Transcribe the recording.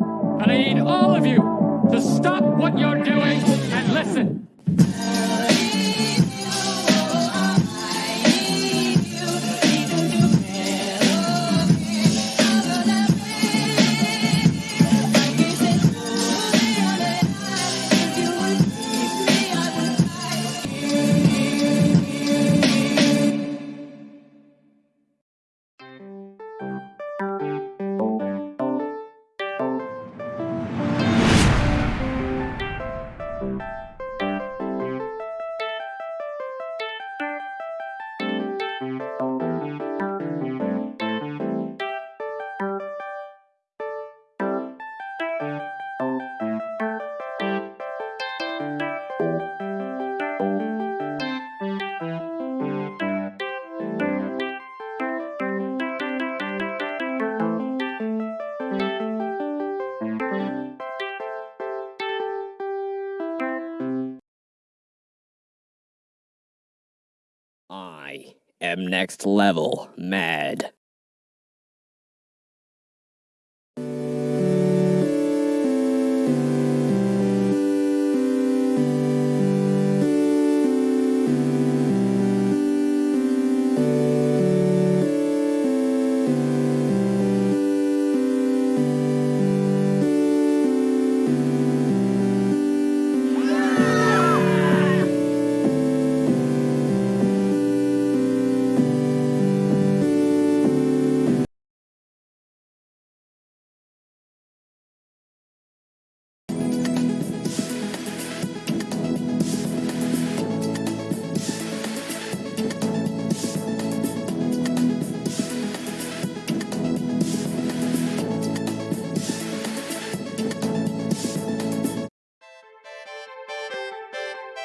And I need all of you to stop what you're doing and listen. I am next level mad.